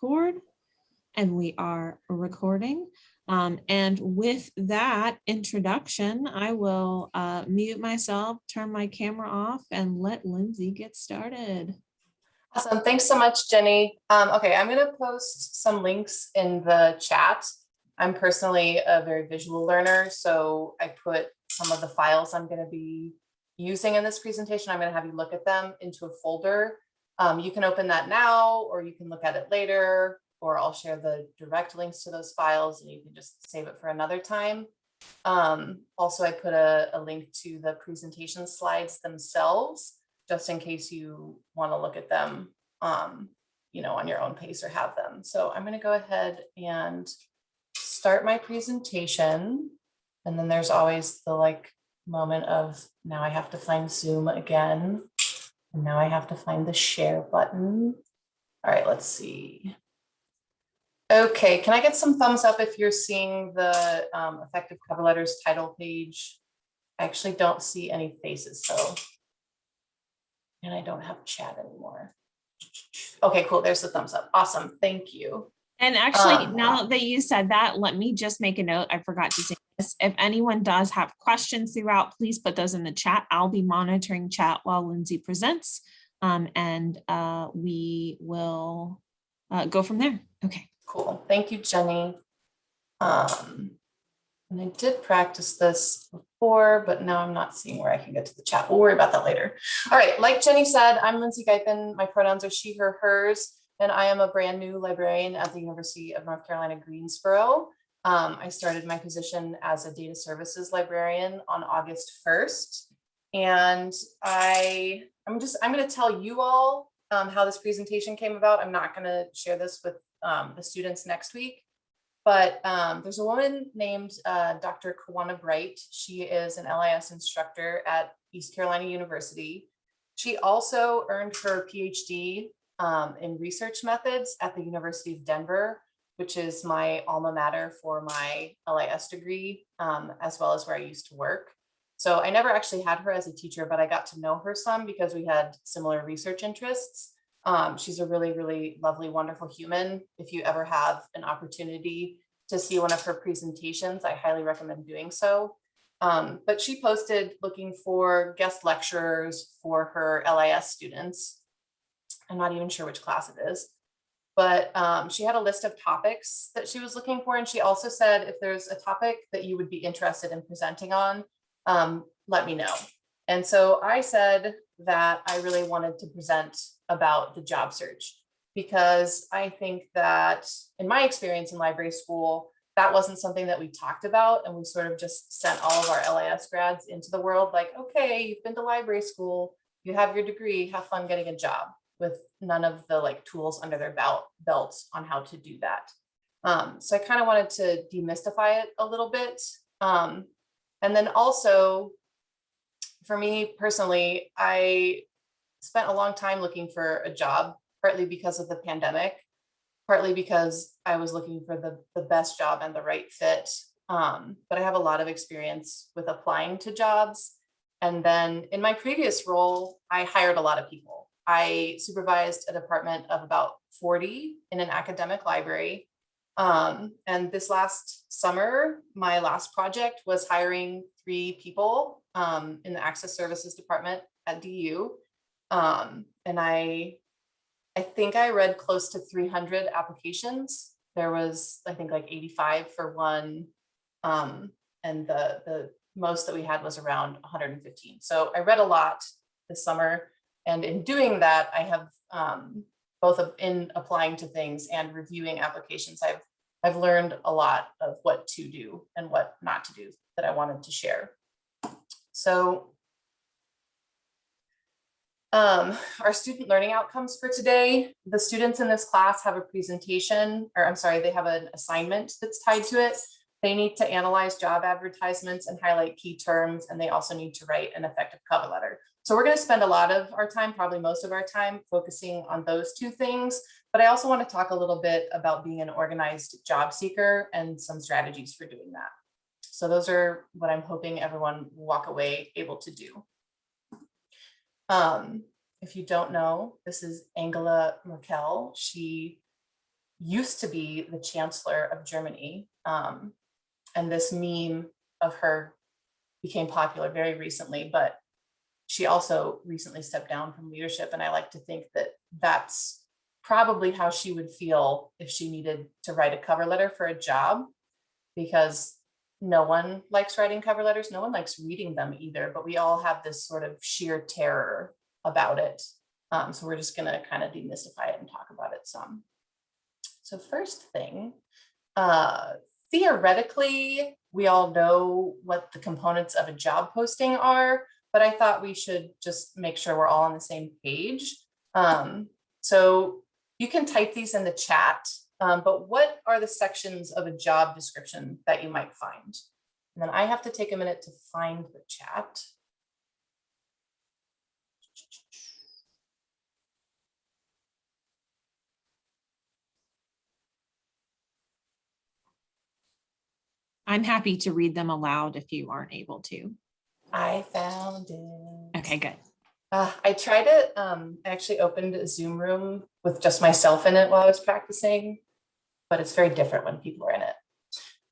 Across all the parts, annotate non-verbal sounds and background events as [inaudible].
record. And we are recording. Um, and with that introduction, I will uh, mute myself, turn my camera off and let Lindsay get started. Awesome. Thanks so much, Jenny. Um, okay, I'm going to post some links in the chat. I'm personally a very visual learner, so I put some of the files I'm going to be using in this presentation. I'm going to have you look at them into a folder. Um, you can open that now, or you can look at it later, or I'll share the direct links to those files and you can just save it for another time. Um, also, I put a, a link to the presentation slides themselves, just in case you want to look at them, um, you know, on your own pace or have them. So I'm going to go ahead and start my presentation. And then there's always the like moment of now I have to find Zoom again. And now I have to find the share button. All right, let's see. Okay, can I get some thumbs up if you're seeing the um, effective cover letters title page? I actually don't see any faces, so. And I don't have chat anymore. Okay, cool. There's the thumbs up. Awesome. Thank you. And actually, Um, now that you said that, let me just make a note. I forgot to say. If anyone does have questions throughout, please put those in the chat. I'll be monitoring chat while Lindsay presents. Um, and uh, we will uh, go from there. Okay. Cool. Thank you, Jenny. Um, and I did practice this before, but now I'm not seeing where I can get to the chat. We'll worry about that later. All right, like Jenny said, I'm Lindsay Geithan. My pronouns are she, her, hers, and I am a brand new librarian at the University of North Carolina, Greensboro. Um, I started my position as a data services librarian on August 1st. And I, I'm just, I'm going to tell you all um, how this presentation came about. I'm not going to share this with um, the students next week. But um, there's a woman named uh, Dr. Kawanna Bright. She is an LIS instructor at East Carolina University. She also earned her PhD um, in research methods at the University of Denver, which is my alma mater for my LIS degree, um, as well as where I used to work. So I never actually had her as a teacher, but I got to know her some because we had similar research interests. Um, she's a really, really lovely, wonderful human. If you ever have an opportunity to see one of her presentations, I highly recommend doing so. Um, but she posted looking for guest lecturers for her LIS students. I'm not even sure which class it is, but um, she had a list of topics that she was looking for. And she also said, if there's a topic that you would be interested in presenting on, um, let me know. And so I said that I really wanted to present about the job search because I think that in my experience in library school, that wasn't something that we talked about and we sort of just sent all of our LIS grads into the world like, okay, you've been to library school, you have your degree, have fun getting a job with none of the like tools under their belt belts on how to do that. Um, so I kind of wanted to demystify it a little bit. Um, and then also for me personally, I spent a long time looking for a job, partly because of the pandemic, partly because I was looking for the, the best job and the right fit. Um, but I have a lot of experience with applying to jobs. And then in my previous role, I hired a lot of people. I supervised a department of about 40 in an academic library. Um, and this last summer, my last project was hiring three people um, in the access services department at DU. Um, and I, I think I read close to 300 applications. There was, I think like 85 for one. Um, and the, the most that we had was around 115. So I read a lot this summer. And in doing that, I have um, both in applying to things and reviewing applications, I've I've learned a lot of what to do and what not to do that I wanted to share. So um, our student learning outcomes for today, the students in this class have a presentation, or I'm sorry, they have an assignment that's tied to it. They need to analyze job advertisements and highlight key terms, and they also need to write an effective cover letter. So we're going to spend a lot of our time, probably most of our time, focusing on those two things. But I also want to talk a little bit about being an organized job seeker and some strategies for doing that. So those are what I'm hoping everyone will walk away able to do. Um, if you don't know, this is Angela Merkel. She used to be the chancellor of Germany. Um, and this meme of her became popular very recently, but she also recently stepped down from leadership. And I like to think that that's probably how she would feel if she needed to write a cover letter for a job because no one likes writing cover letters. No one likes reading them either, but we all have this sort of sheer terror about it. Um, so we're just gonna kind of demystify it and talk about it some. So first thing, uh, theoretically, we all know what the components of a job posting are, but I thought we should just make sure we're all on the same page. Um, so you can type these in the chat, um, but what are the sections of a job description that you might find? And then I have to take a minute to find the chat. I'm happy to read them aloud if you aren't able to. I found it. Okay, good. Uh, I tried it, um, I actually opened a Zoom room with just myself in it while I was practicing, but it's very different when people are in it.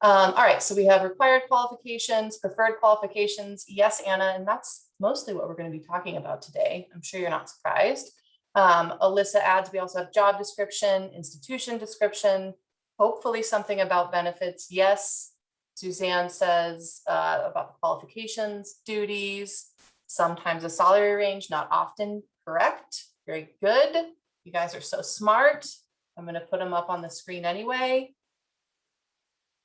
Um, all right, so we have required qualifications, preferred qualifications. Yes, Anna, and that's mostly what we're going to be talking about today. I'm sure you're not surprised. Um, Alyssa adds, we also have job description, institution description, hopefully something about benefits. Yes, Suzanne says uh, about the qualifications, duties, sometimes a salary range, not often correct. Very good. You guys are so smart. I'm going to put them up on the screen anyway.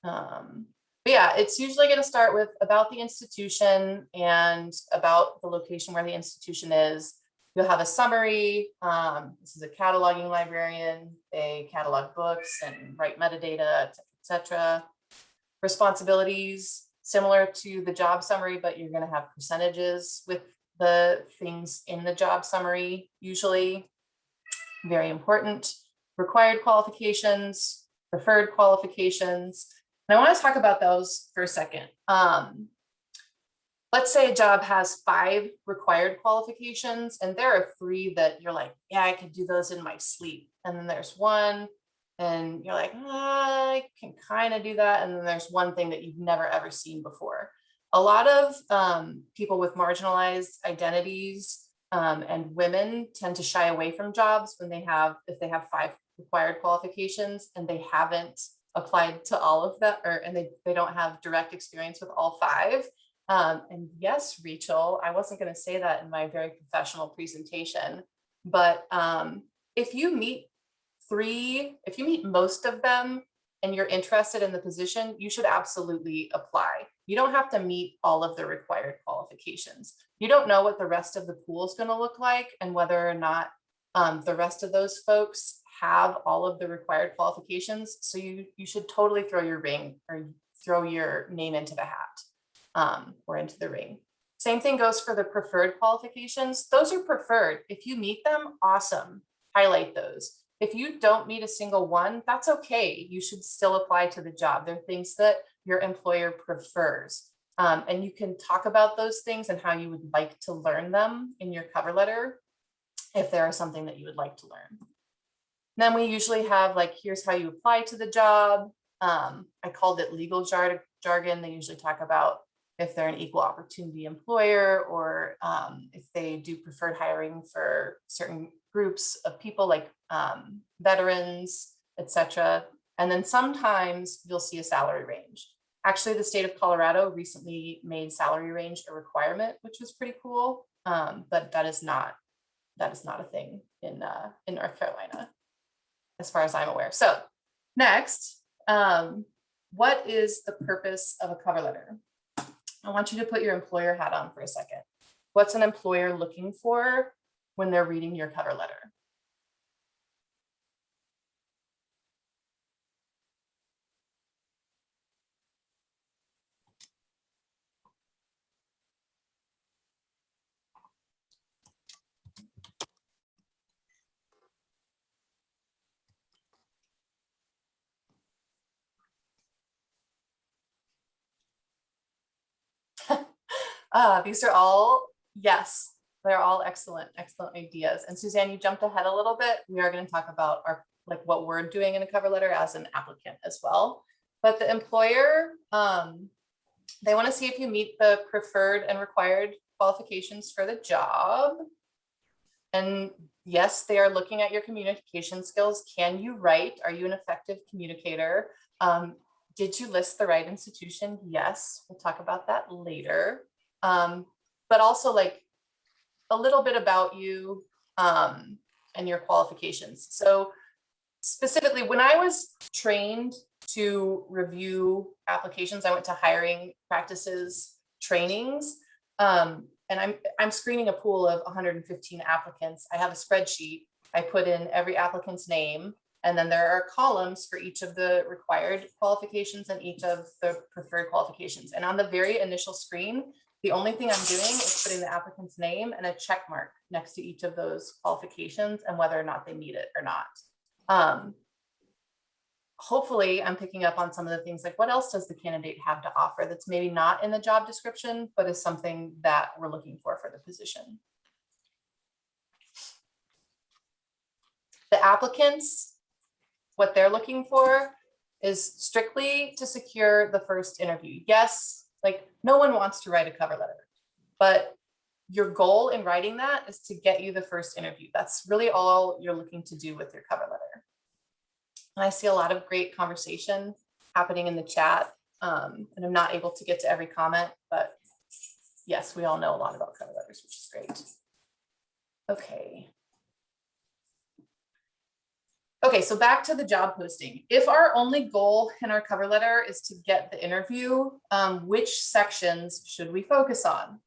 Um, but yeah, it's usually going to start with about the institution and about the location where the institution is. You'll have a summary. Um, this is a cataloging librarian. They catalog books and write metadata, et cetera, et cetera responsibilities similar to the job summary, but you're going to have percentages with the things in the job summary, usually very important. Required qualifications, preferred qualifications. And I want to talk about those for a second. Um, let's say a job has five required qualifications and there are three that you're like, yeah, I could do those in my sleep. And then there's one and you're like, ah, I can kind of do that. And then there's one thing that you've never ever seen before. A lot of um, people with marginalized identities um, and women tend to shy away from jobs when they have, if they have five required qualifications and they haven't applied to all of that, or and they, they don't have direct experience with all five. Um, and yes, Rachel, I wasn't going to say that in my very professional presentation, but um, if you meet three, if you meet most of them and you're interested in the position, you should absolutely apply. You don't have to meet all of the required qualifications. You don't know what the rest of the pool is going to look like and whether or not um, the rest of those folks have all of the required qualifications. So you, you should totally throw your ring or throw your name into the hat um, or into the ring. Same thing goes for the preferred qualifications. Those are preferred. If you meet them, awesome. Highlight those. If you don't meet a single one, that's okay. You should still apply to the job. There are things that your employer prefers. Um, and you can talk about those things and how you would like to learn them in your cover letter if there is something that you would like to learn. Then we usually have like, here's how you apply to the job. Um, I called it legal jar jargon. They usually talk about if they're an equal opportunity employer or um, if they do preferred hiring for certain groups of people like um, veterans, etc. And then sometimes you'll see a salary range. Actually, the state of Colorado recently made salary range a requirement, which was pretty cool. Um, but that is not that is not a thing in uh, in North Carolina, as far as I'm aware. So next, um, what is the purpose of a cover letter? I want you to put your employer hat on for a second. What's an employer looking for when they're reading your cover letter? Uh, these are all, yes, they're all excellent, excellent ideas. And Suzanne, you jumped ahead a little bit. We are going to talk about our like what we're doing in a cover letter as an applicant as well. But the employer, um, they want to see if you meet the preferred and required qualifications for the job. And yes, they are looking at your communication skills. Can you write? Are you an effective communicator? Um, did you list the right institution? Yes, we'll talk about that later. Um, but also like a little bit about you um, and your qualifications. So specifically, when I was trained to review applications, I went to hiring practices trainings. Um, and I'm, I'm screening a pool of 115 applicants. I have a spreadsheet. I put in every applicant's name, and then there are columns for each of the required qualifications and each of the preferred qualifications. And on the very initial screen, the only thing I'm doing is putting the applicant's name and a check mark next to each of those qualifications and whether or not they need it or not. Um, hopefully I'm picking up on some of the things like what else does the candidate have to offer that's maybe not in the job description, but is something that we're looking for for the position. The applicants, what they're looking for is strictly to secure the first interview. Yes, like no one wants to write a cover letter, but your goal in writing that is to get you the first interview. That's really all you're looking to do with your cover letter. And I see a lot of great conversation happening in the chat. Um, and I'm not able to get to every comment, but yes, we all know a lot about cover letters, which is great. Okay. Okay, so back to the job posting. If our only goal in our cover letter is to get the interview, um, which sections should we focus on?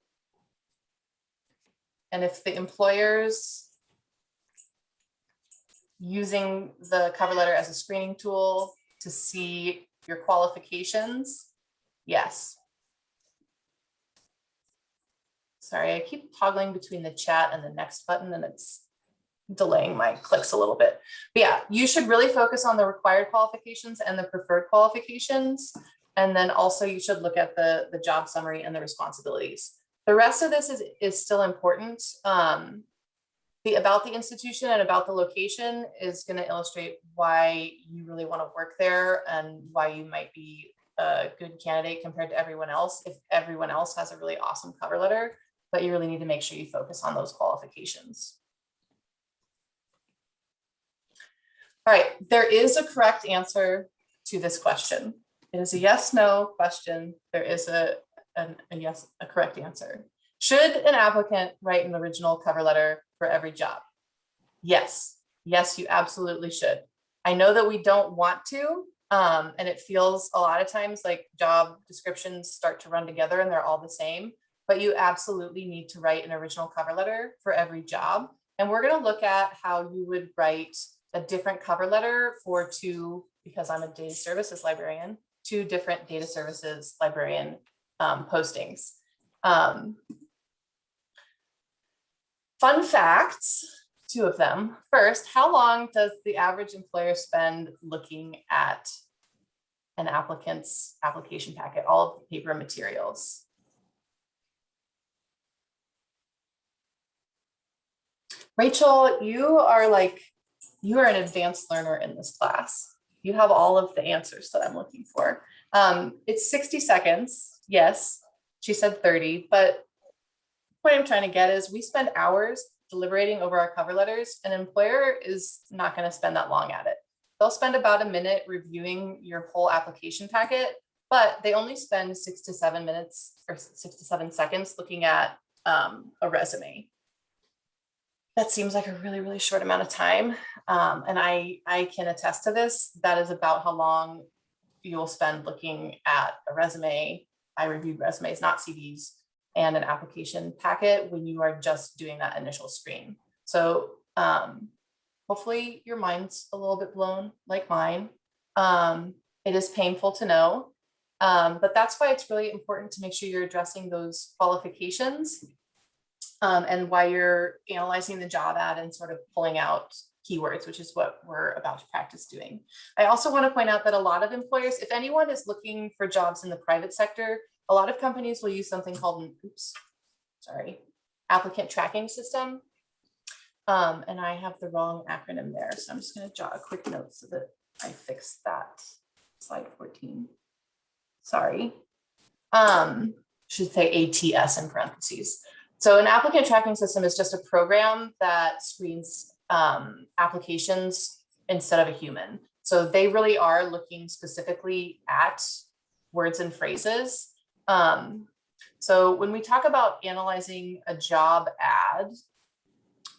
And if the employers using the cover letter as a screening tool to see your qualifications, yes. Sorry, I keep toggling between the chat and the next button and it's delaying my clicks a little bit. But yeah, you should really focus on the required qualifications and the preferred qualifications. And then also you should look at the, the job summary and the responsibilities. The rest of this is, is still important. Um, the about the institution and about the location is going to illustrate why you really want to work there and why you might be a good candidate compared to everyone else. If everyone else has a really awesome cover letter, but you really need to make sure you focus on those qualifications. All right, there is a correct answer to this question. It is a yes, no question. There is a, an, a yes, a correct answer. Should an applicant write an original cover letter for every job? Yes, yes, you absolutely should. I know that we don't want to, um, and it feels a lot of times like job descriptions start to run together and they're all the same, but you absolutely need to write an original cover letter for every job. And we're gonna look at how you would write a different cover letter for two, because I'm a data services librarian, two different data services librarian um, postings. Um, fun facts, two of them. First, how long does the average employer spend looking at an applicant's application packet, all of the paper materials? Rachel, you are like you are an advanced learner in this class. You have all of the answers that I'm looking for. Um, it's 60 seconds. Yes, she said 30, but what I'm trying to get is we spend hours deliberating over our cover letters. An employer is not going to spend that long at it. They'll spend about a minute reviewing your whole application packet, but they only spend six to seven minutes or six to seven seconds looking at um, a resume that seems like a really, really short amount of time. Um, and I, I can attest to this. That is about how long you'll spend looking at a resume. I reviewed resumes, not CVs, and an application packet when you are just doing that initial screen. So um, hopefully your mind's a little bit blown like mine. Um, it is painful to know, um, but that's why it's really important to make sure you're addressing those qualifications um, and why you're analyzing the job ad and sort of pulling out keywords, which is what we're about to practice doing. I also want to point out that a lot of employers, if anyone is looking for jobs in the private sector, a lot of companies will use something called an oops, sorry, applicant tracking system. Um, and I have the wrong acronym there, so I'm just gonna jot a quick note so that I fix that. Slide fourteen. Sorry. Um, should say ATS in parentheses. So an applicant tracking system is just a program that screens um, applications instead of a human. So they really are looking specifically at words and phrases. Um, so when we talk about analyzing a job ad,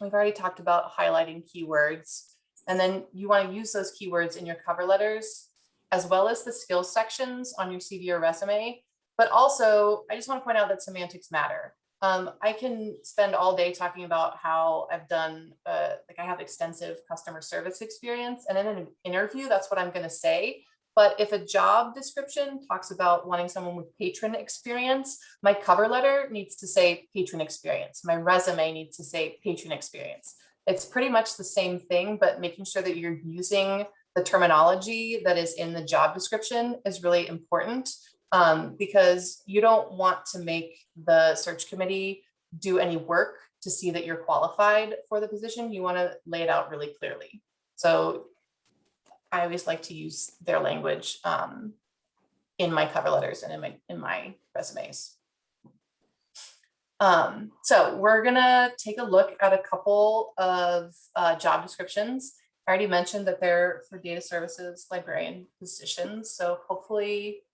we've already talked about highlighting keywords. And then you want to use those keywords in your cover letters, as well as the skills sections on your CV or resume. But also, I just want to point out that semantics matter. Um, I can spend all day talking about how I've done, uh, like I have extensive customer service experience and in an interview, that's what I'm going to say. But if a job description talks about wanting someone with patron experience, my cover letter needs to say patron experience. My resume needs to say patron experience. It's pretty much the same thing, but making sure that you're using the terminology that is in the job description is really important um, because you don't want to make the search committee do any work to see that you're qualified for the position. You want to lay it out really clearly. So I always like to use their language um, in my cover letters and in my in my resumes. Um, so we're gonna take a look at a couple of uh, job descriptions. I already mentioned that they're for data services librarian positions. So hopefully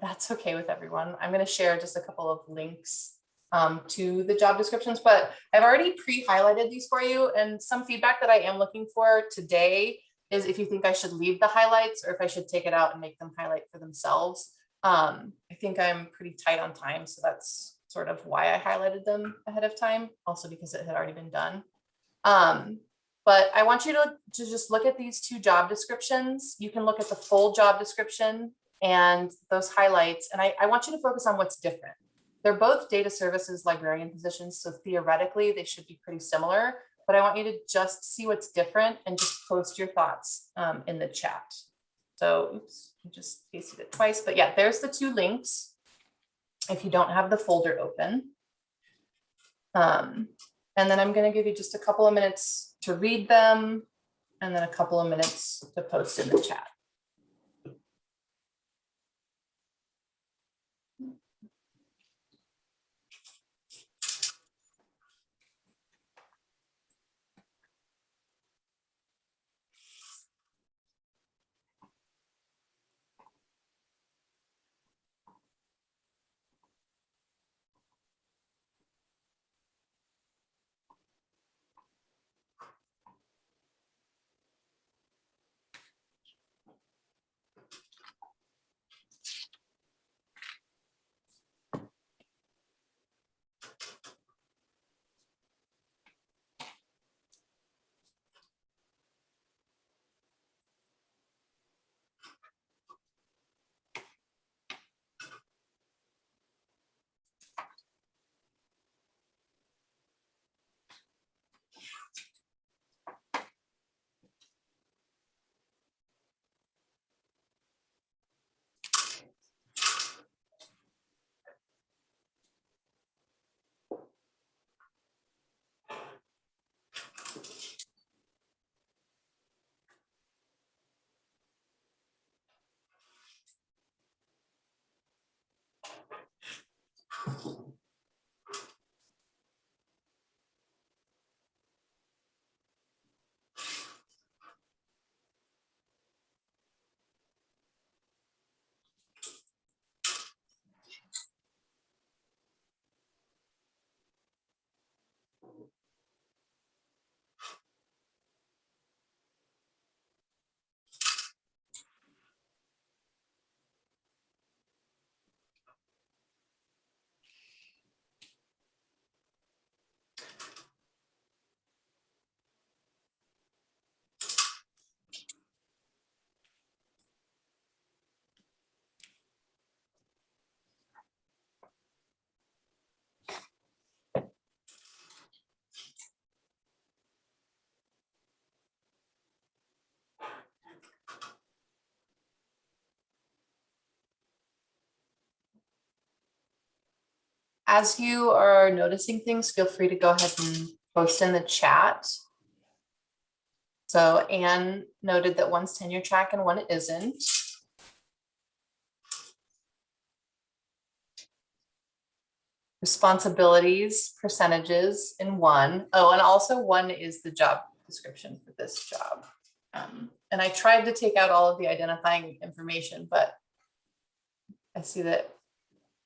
that's okay with everyone. I'm going to share just a couple of links um, to the job descriptions, but I've already pre-highlighted these for you. And some feedback that I am looking for today is if you think I should leave the highlights or if I should take it out and make them highlight for themselves. Um, I think I'm pretty tight on time, so that's sort of why I highlighted them ahead of time, also because it had already been done. Um, but I want you to, to just look at these two job descriptions. You can look at the full job description and those highlights. And I, I want you to focus on what's different. They're both data services librarian positions, so theoretically they should be pretty similar, but I want you to just see what's different and just post your thoughts um, in the chat. So oops, I just pasted it twice, but yeah, there's the two links if you don't have the folder open. Um, and then I'm gonna give you just a couple of minutes to read them and then a couple of minutes to post in the chat. As you are noticing things, feel free to go ahead and post in the chat. So Anne noted that one's tenure track and one isn't. Responsibilities, percentages in one. Oh, and also one is the job description for this job. Um, And I tried to take out all of the identifying information, but I see that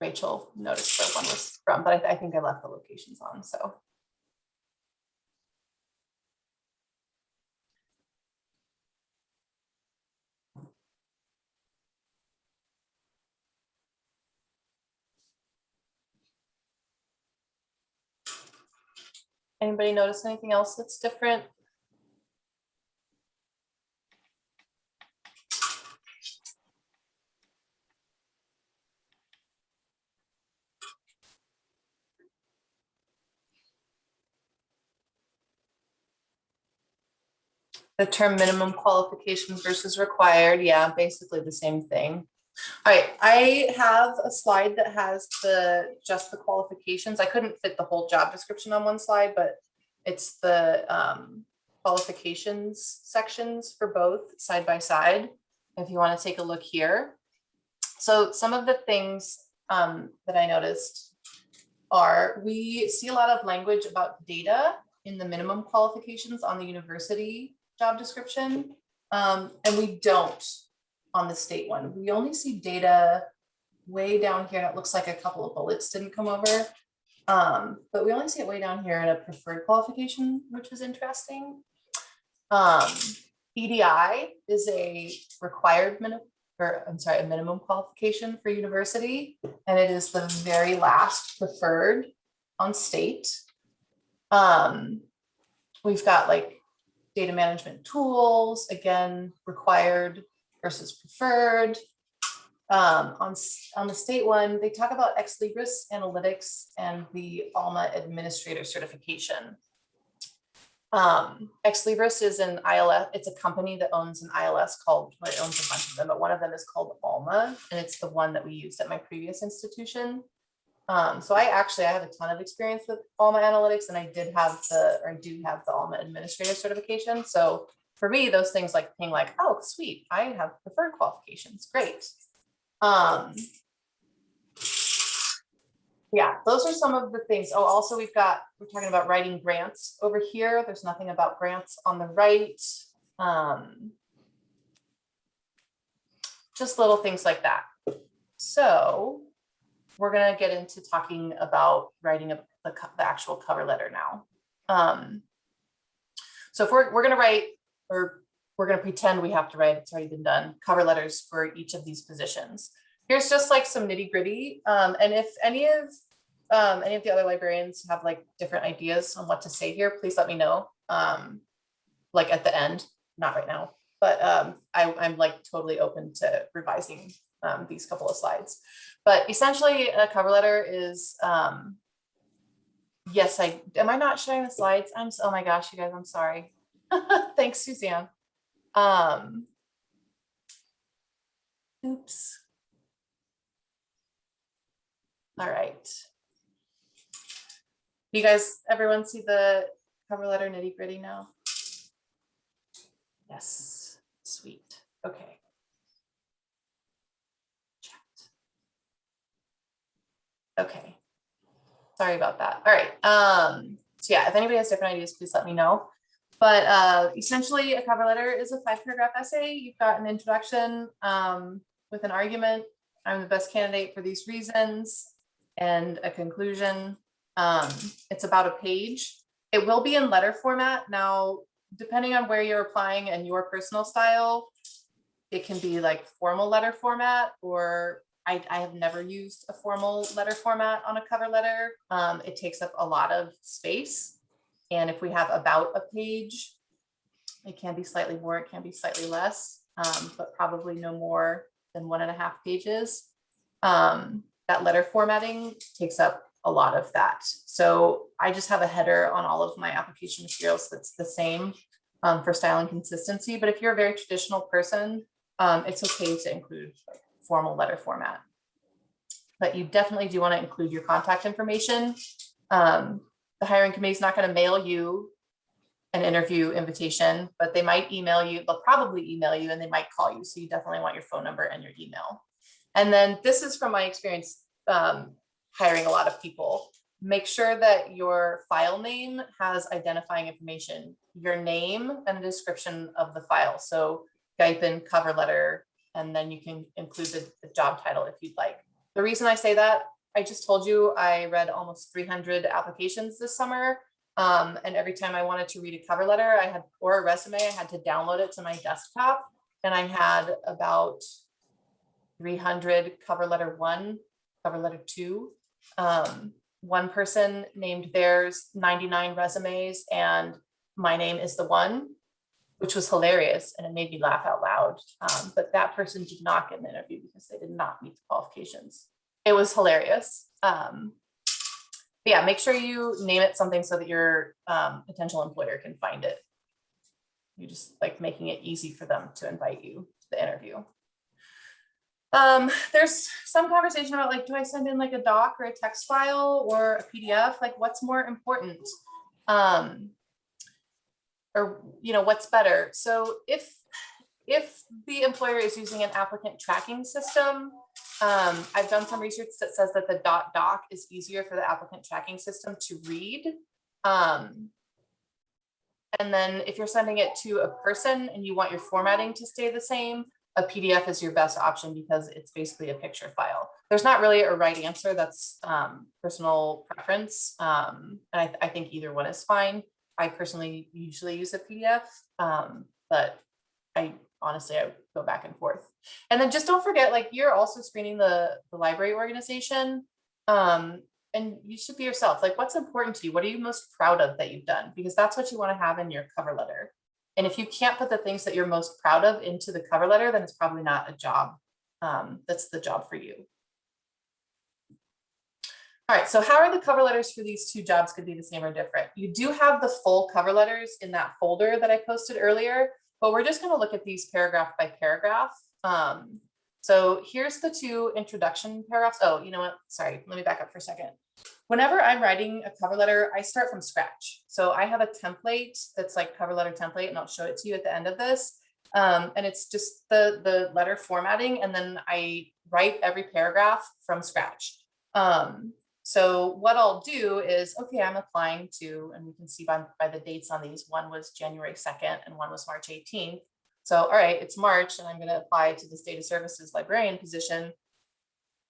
Rachel noticed where one was from, but I I think I left the locations on, so. Anybody notice anything else that's different? The term minimum qualifications versus required, yeah, basically the same thing. All right, I have a slide that has the, just the qualifications. I couldn't fit the whole job description on one slide, but it's the um, qualifications sections for both side by side. If you want to take a look here. So some of the things um, that I noticed are, we see a lot of language about data in the minimum qualifications on the university job description. Um, and we don't on the state one. We only see data way down here. and It looks like a couple of bullets didn't come over. Um, but we only see it way down here in a preferred qualification, which is interesting. Um, EDI is a required minimum, or I'm sorry, a minimum qualification for university, and it is the very last preferred on state. Um, we've got like data management tools, again, required versus preferred. Um, on, on the state one, they talk about Ex Libris Analytics and the Alma Administrator Certification. Um, Ex Libris is an ILS, it's a company that owns an ILS called, well, it owns a bunch of them, but one of them is called Alma, and it's the one that we used at my previous institution. Um, so I actually, I have a ton of experience with Alma Analytics and I did have the, or I do have the Alma Administrative Certification, so for me, those things like being like, oh, sweet, I have preferred qualifications, great. Um. Yeah, those are some of the things. Oh, also we've got, we're talking about writing grants over here. There's nothing about grants on the right. Um. Just little things like that. So we're gonna get into talking about writing a, the, the actual cover letter now. Um. So if we're, we're gonna write or we're gonna pretend we have to write, it's already been done, cover letters for each of these positions. Here's just like some nitty gritty, um, and if any of, um, any of the other librarians have like different ideas on what to say here, please let me know. Um, like at the end, not right now, but, um, I, I'm like totally open to revising, um, these couple of slides. But essentially, a cover letter is, um, yes, I, am I not showing the slides? I'm, oh my gosh, you guys, I'm sorry. [laughs] Thanks, Suzanne. Um. Oops. All right. You guys, everyone see the cover letter nitty gritty now? Yes, sweet. Okay. Chat. Okay. Sorry about that. All right. Um, so yeah, if anybody has different ideas, please let me know. But uh, essentially, a cover letter is a five paragraph essay. You've got an introduction um, with an argument. I'm the best candidate for these reasons and a conclusion. Um, it's about a page. It will be in letter format. Now, depending on where you're applying and your personal style, it can be like formal letter format or I, I have never used a formal letter format on a cover letter. Um, it takes up a lot of space. And if we have about a page, it can be slightly more, it can be slightly less, um, but probably no more than one and a half pages. Um, that letter formatting takes up a lot of that. So I just have a header on all of my application materials that's the same um, for style and consistency. But if you're a very traditional person, um, it's okay to include formal letter format. But you definitely do want to include your contact information. Um, the hiring committee is not going to mail you an interview invitation, but they might email you, they'll probably email you and they might call you. So you definitely want your phone number and your email. And then this is from my experience um, hiring a lot of people. Make sure that your file name has identifying information, your name and a description of the file. So Guyton cover letter, and then you can include the, the job title if you'd like. The reason I say that, I just told you I read almost 300 applications this summer. Um, and every time I wanted to read a cover letter, I had, or a resume, I had to download it to my desktop. And I had about 300 cover letter one, cover letter two. Um, one person named theirs 99 resumes and my name is the one, which was hilarious and it made me laugh out loud. Um, but that person did not get an interview because they did not meet the qualifications. It was hilarious. Um, yeah, make sure you name it something so that your um, potential employer can find it. You just like making it easy for them to invite you to the interview. Um, there's some conversation about like, do I send in like a doc or a text file or a PDF? Like what's more important? Um, or, you know, what's better? So if, if the employer is using an applicant tracking system, um, I've done some research that says that the dot doc is easier for the applicant tracking system to read. Um, and then if you're sending it to a person and you want your formatting to stay the same, a PDF is your best option because it's basically a picture file. There's not really a right answer. That's um, personal preference. Um, and I, I, think either one is fine. I personally usually use a PDF, um, but I honestly, I go back and forth. And then just don't forget, like you're also screening the, the library organization. Um, and you should be yourself. Like what's important to you? What are you most proud of that you've done? Because that's what you want to have in your cover letter. And if you can't put the things that you're most proud of into the cover letter, then it's probably not a job um, that's the job for you. All right, so how are the cover letters for these two jobs could be the same or different? You do have the full cover letters in that folder that I posted earlier, but we're just gonna look at these paragraph by paragraph. Um, so here's the two introduction paragraphs. Oh, you know what? Sorry, let me back up for a second. Whenever I'm writing a cover letter, I start from scratch. So I have a template that's like cover letter template, and I'll show it to you at the end of this. Um, and it's just the, the letter formatting, and then I write every paragraph from scratch. Um, so what I'll do is, okay, I'm applying to, and we can see by, by the dates on these, one was January 2nd and one was March 18th. So, all right, it's March and I'm going to apply to this data services librarian position.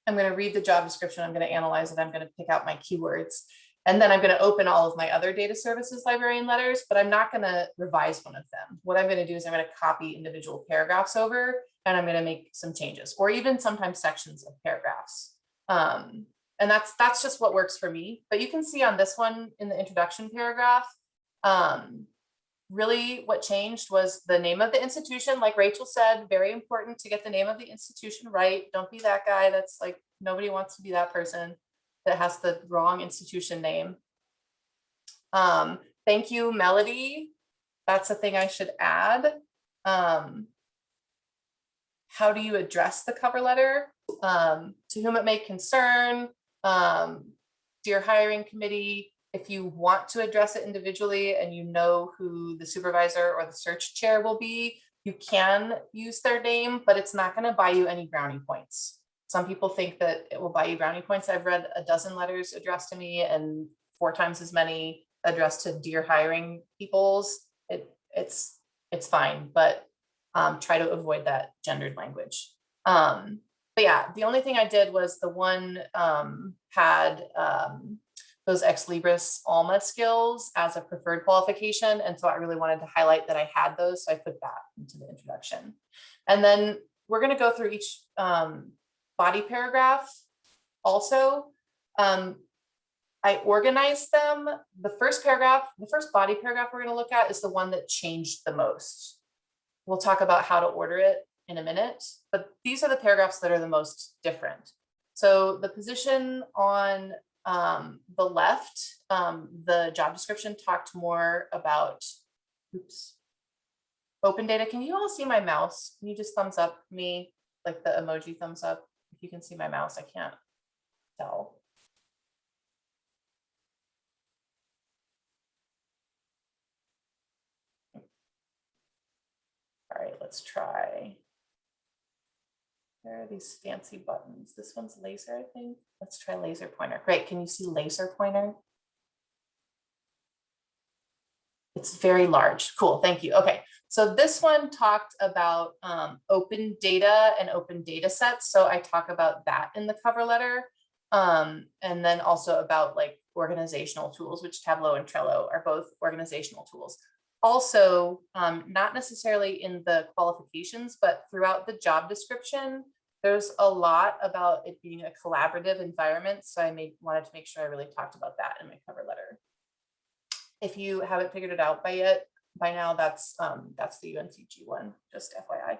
I'm going to read the job description. I'm going to analyze it. I'm going to pick out my keywords. And then I'm going to open all of my other data services librarian letters, but I'm not going to revise one of them. What I'm going to do is I'm going to copy individual paragraphs over and I'm going to make some changes or even sometimes sections of paragraphs. Um, and that's that's just what works for me. But you can see on this one in the introduction paragraph, um, really what changed was the name of the institution, like Rachel said, very important to get the name of the institution right. Don't be that guy that's like, nobody wants to be that person that has the wrong institution name. Um, thank you, Melody. That's a thing I should add. Um, how do you address the cover letter? Um, to whom it may concern, um, dear hiring committee, if you want to address it individually and you know who the supervisor or the search chair will be, you can use their name, but it's not going to buy you any brownie points. Some people think that it will buy you brownie points. I've read a dozen letters addressed to me and four times as many addressed to dear hiring peoples. It, it's, it's fine, but um, try to avoid that gendered language. Um, but yeah, the only thing I did was the one um, had um, those ex libris alma skills as a preferred qualification and so i really wanted to highlight that i had those so i put that into the introduction. And then we're going to go through each um, body paragraph also. Um, i organized them. The first paragraph the first body paragraph we're going to look at is the one that changed the most. We'll talk about how to order it in a minute but these are the paragraphs that are the most different so the position on um, the left, um, the job description talked more about, oops, open data. Can you all see my mouse? Can you just thumbs up me, like the emoji thumbs up? If you can see my mouse, I can't tell. All right, let's try. There are these fancy buttons. This one's laser, I think. Let's try laser pointer. Great. Can you see laser pointer? It's very large. Cool. Thank you. Okay. So this one talked about um, open data and open data sets. So I talk about that in the cover letter. Um, and then also about like organizational tools, which Tableau and Trello are both organizational tools. Also, um, not necessarily in the qualifications, but throughout the job description, there's a lot about it being a collaborative environment. So I made wanted to make sure I really talked about that in my cover letter. If you haven't figured it out by yet, by now, that's um, that's the UNCG one, just FYI.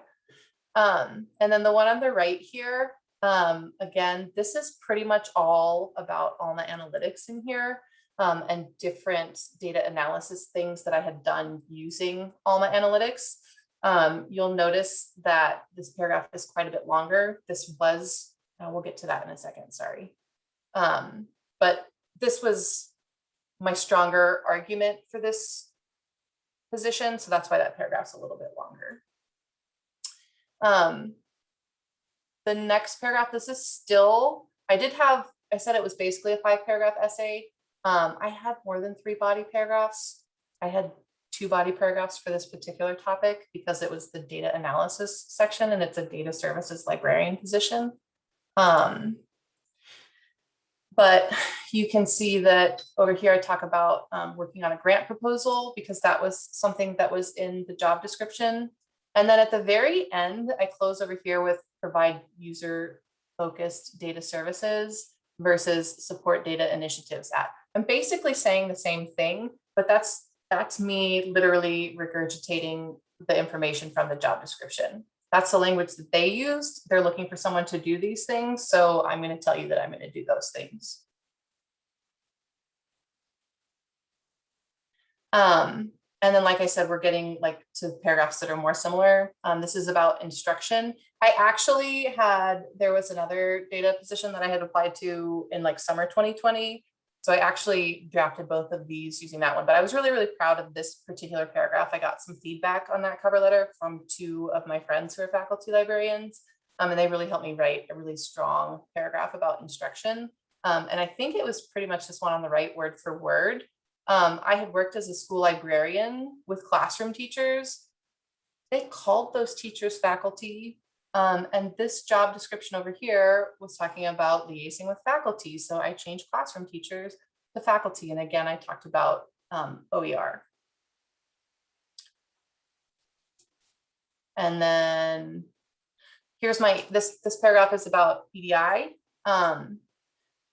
Um, and then the one on the right here, um, again, this is pretty much all about Alma Analytics in here um, and different data analysis things that I had done using Alma Analytics. Um, you'll notice that this paragraph is quite a bit longer. This was, uh, we'll get to that in a second, sorry. Um, but this was my stronger argument for this position, so that's why that paragraph's a little bit longer. Um, the next paragraph, this is still, I did have, I said it was basically a five paragraph essay. Um, I had more than three body paragraphs. I had two body paragraphs for this particular topic because it was the data analysis section and it's a data services librarian position. Um, but you can see that over here I talk about um, working on a grant proposal because that was something that was in the job description. And then at the very end, I close over here with provide user focused data services versus support data initiatives at. I'm basically saying the same thing, but that's that's me literally regurgitating the information from the job description. That's the language that they used. They're looking for someone to do these things. So I'm going to tell you that I'm going to do those things. Um, and then, like I said, we're getting like to paragraphs that are more similar. Um, this is about instruction. I actually had, there was another data position that I had applied to in like summer 2020. So I actually drafted both of these using that one, but I was really, really proud of this particular paragraph. I got some feedback on that cover letter from two of my friends who are faculty librarians. Um, and they really helped me write a really strong paragraph about instruction. Um, and I think it was pretty much this one on the right word for word. Um, I had worked as a school librarian with classroom teachers. They called those teachers faculty. Um, and this job description over here was talking about liaising with faculty. So I changed classroom teachers to faculty. And again, I talked about um, OER. And then here's my, this, this paragraph is about EDI. Um,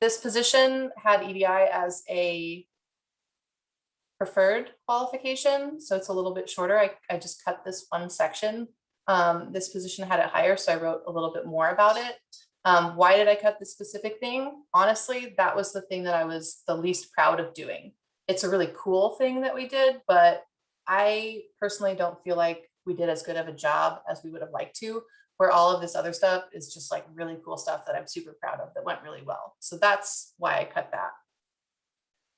this position had EDI as a preferred qualification. So it's a little bit shorter. I, I just cut this one section. Um, this position had it higher, so I wrote a little bit more about it. Um, why did I cut this specific thing? Honestly, that was the thing that I was the least proud of doing. It's a really cool thing that we did, but I personally don't feel like we did as good of a job as we would have liked to, where all of this other stuff is just like really cool stuff that I'm super proud of that went really well. So that's why I cut that.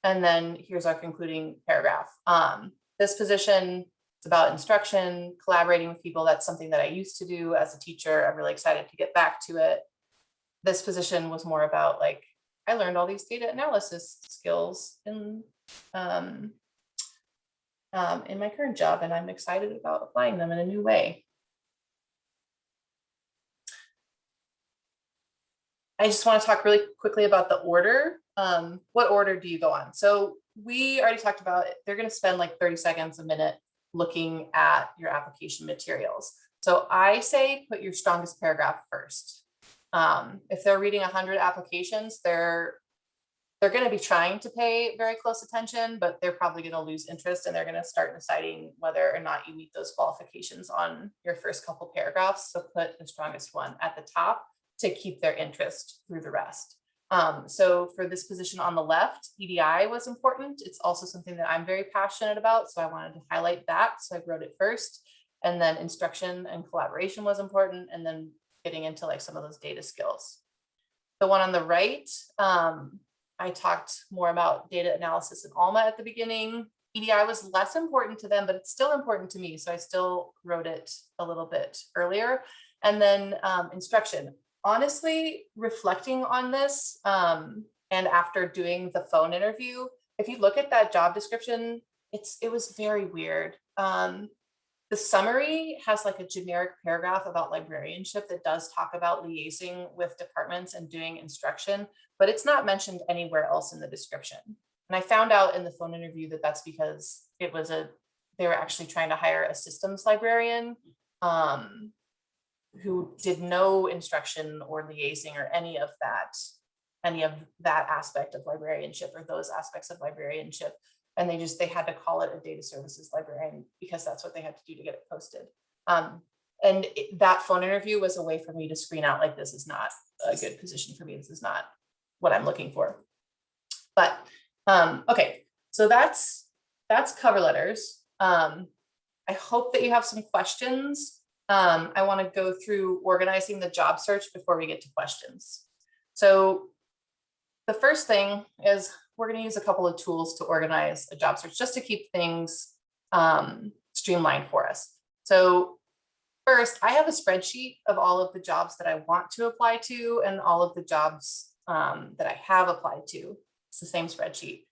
And then here's our concluding paragraph. Um, this position is about instruction, collaborating with people. That's something that I used to do as a teacher. I'm really excited to get back to it. This position was more about like, I learned all these data analysis skills in, um, um, in my current job, and I'm excited about applying them in a new way. I just want to talk really quickly about the order. Um, what order do you go on? So we already talked about it. They're going to spend like 30 seconds a minute looking at your application materials. So I say put your strongest paragraph first. Um, if they're reading 100 applications, they're they're going to be trying to pay very close attention, but they're probably going to lose interest and they're going to start deciding whether or not you meet those qualifications on your first couple paragraphs. So put the strongest one at the top to keep their interest through the rest. Um, so for this position on the left, EDI was important. It's also something that I'm very passionate about. So I wanted to highlight that. So I wrote it first. And then instruction and collaboration was important. And then getting into like some of those data skills. The one on the right, um, I talked more about data analysis in Alma at the beginning. EDI was less important to them, but it's still important to me. So I still wrote it a little bit earlier. And then um, instruction. Honestly, reflecting on this um, and after doing the phone interview, if you look at that job description, it's it was very weird. Um, the summary has like a generic paragraph about librarianship that does talk about liaising with departments and doing instruction, but it's not mentioned anywhere else in the description. And I found out in the phone interview that that's because it was a, they were actually trying to hire a systems librarian um, who did no instruction or liaising or any of that, any of that aspect of librarianship or those aspects of librarianship. And they just, they had to call it a data services librarian because that's what they had to do to get it posted. Um, and it- that phone interview was a way for me to screen out like, this is not a good position for me. This is not what I'm looking for. But, um, okay, so that's, that's cover letters. Um, I hope that you have some questions. Um, I want to go through organizing the job search before we get to questions. So the first thing is we're going to use a couple of tools to organize a job search just to keep things um, streamlined for us. So first, I have a spreadsheet of all of the jobs that I want to apply to and all of the jobs um, that I have applied to. It's the same spreadsheet.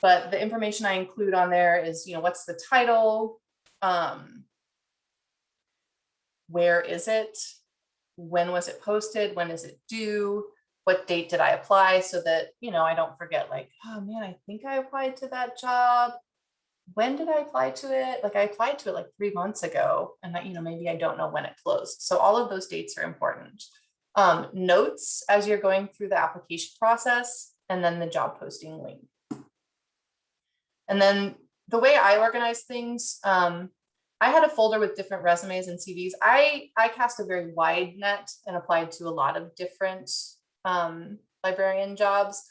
But the information I include on there is, you know, what's the title? Um, where is it? When was it posted? When is it due? What date did I apply so that, you know, I don't forget like, oh man, I think I applied to that job. When did I apply to it? Like I applied to it like three months ago and that, you know, maybe I don't know when it closed. So all of those dates are important. Um, notes as you're going through the application process and then the job posting link. And then the way I organize things, um, I had a folder with different resumes and CVs. I, I cast a very wide net and applied to a lot of different um, librarian jobs.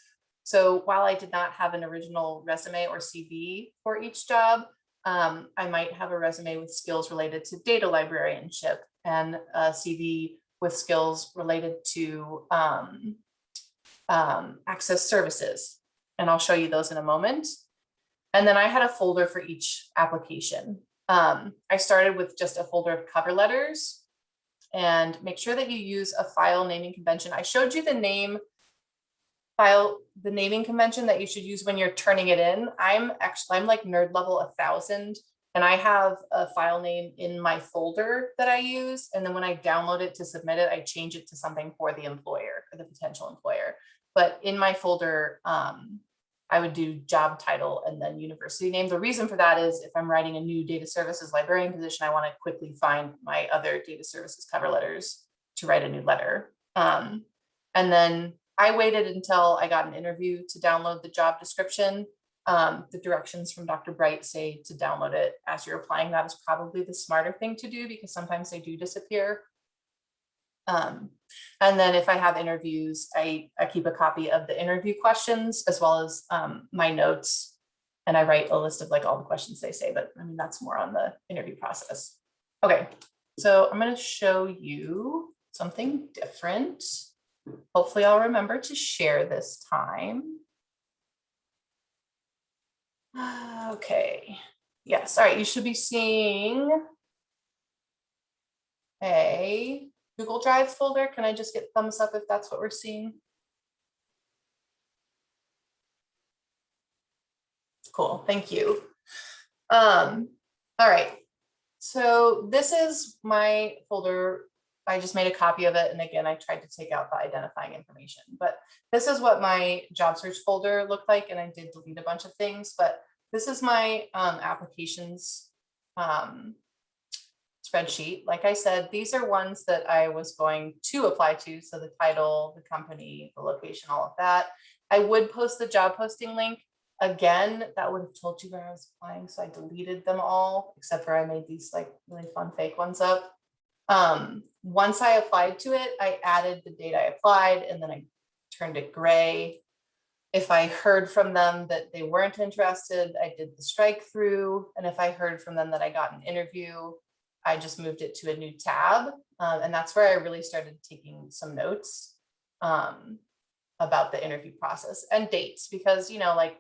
So while I did not have an original resume or CV for each job, um, I might have a resume with skills related to data librarianship and a CV with skills related to um, um, access services. And I'll show you those in a moment. And then I had a folder for each application. Um, I started with just a folder of cover letters and make sure that you use a file naming convention. I showed you the name file, the naming convention that you should use when you're turning it in. I'm actually, I'm like nerd level a thousand and I have a file name in my folder that I use. And then when I download it to submit it, I change it to something for the employer or the potential employer. But in my folder, um, I would do job title and then university name. The reason for that is if I'm writing a new data services librarian position, I want to quickly find my other data services cover letters to write a new letter. Um, and then I waited until I got an interview to download the job description. Um, the directions from Dr. Bright say to download it as you're applying. That is probably the smarter thing to do because sometimes they do disappear. Um, and then if I have interviews, I, I keep a copy of the interview questions as well as um, my notes. And I write a list of like all the questions they say, but I mean, that's more on the interview process. Okay, so I'm going to show you something different. Hopefully I'll remember to share this time. Okay, yes, all right, you should be seeing a Google Drive folder. Can I just get thumbs up if that's what we're seeing? Cool, thank you. Um, all right, so this is my folder. I just made a copy of it. And again, I tried to take out the identifying information, but this is what my job search folder looked like. And I did delete a bunch of things, but this is my um, applications um, spreadsheet. Like I said, these are ones that I was going to apply to. So the title, the company, the location, all of that. I would post the job posting link. Again, that would have told you where I was applying. So I deleted them all, except for I made these like really fun fake ones up. Um, once I applied to it, I added the date I applied and then I turned it gray. If I heard from them that they weren't interested, I did the strike through. And if I heard from them that I got an interview, I just moved it to a new tab. Um, and that's where I really started taking some notes um, about the interview process and dates, because, you know, like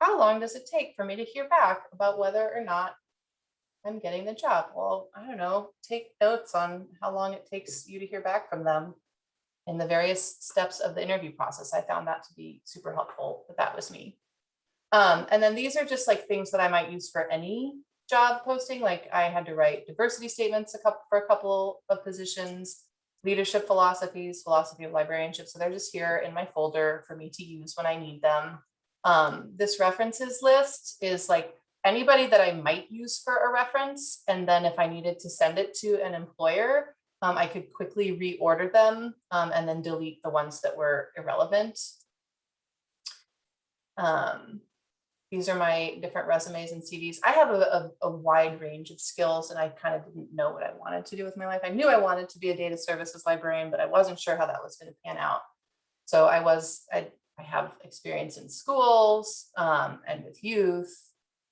how long does it take for me to hear back about whether or not I'm getting the job? Well, I don't know, take notes on how long it takes you to hear back from them in the various steps of the interview process. I found that to be super helpful, but that was me. Um, and then these are just like things that I might use for any job posting, like I had to write diversity statements a couple, for a couple of positions, leadership philosophies, philosophy of librarianship. So they're just here in my folder for me to use when I need them. Um, this references list is like anybody that I might use for a reference. And then if I needed to send it to an employer, um, I could quickly reorder them um, and then delete the ones that were irrelevant. Um, these are my different resumes and CVs. I have a, a, a wide range of skills and I kind of didn't know what I wanted to do with my life. I knew I wanted to be a data services librarian, but I wasn't sure how that was going to pan out. So I was, I, I have experience in schools um, and with youth.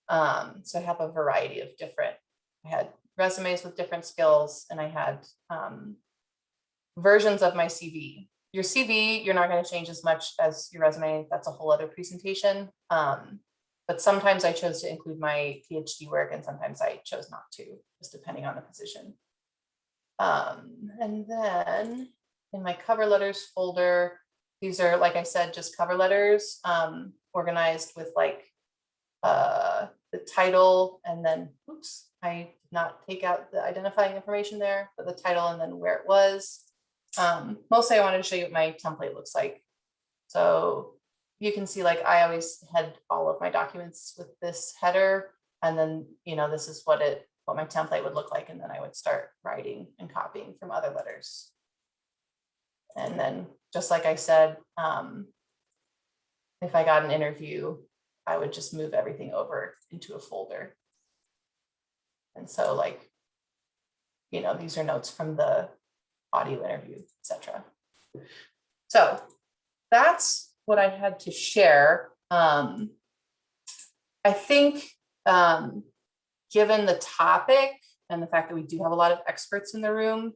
Um, so I have a variety of different, I had resumes with different skills and I had um, versions of my CV. Your CV, you're not going to change as much as your resume. That's a whole other presentation. But sometimes I chose to include my PhD work and sometimes I chose not to, just depending on the position. Um, and then in my cover letters folder, these are, like I said, just cover letters um, organized with like uh, the title and then, oops, I did not take out the identifying information there, but the title and then where it was. Um, mostly I wanted to show you what my template looks like. So you can see like I always had all of my documents with this header and then, you know, this is what it, what my template would look like. And then I would start writing and copying from other letters. And then, just like I said, um, if I got an interview, I would just move everything over into a folder. And so like, you know, these are notes from the audio interview, etc. So that's what I had to share. Um, I think um, given the topic and the fact that we do have a lot of experts in the room,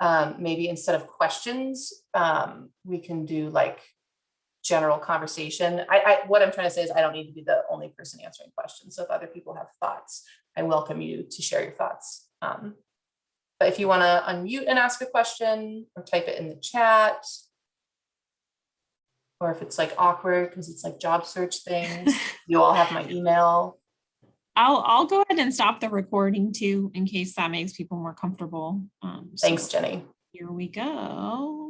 um, maybe instead of questions, um, we can do like general conversation. I, I, what I'm trying to say is I don't need to be the only person answering questions. So if other people have thoughts, I welcome you to share your thoughts. Um, but if you want to unmute and ask a question or type it in the chat, or if it's like awkward because it's like job search things, you all have my email. I'll, I'll go ahead and stop the recording too, in case that makes people more comfortable. Um, so Thanks, Jenny. Here we go.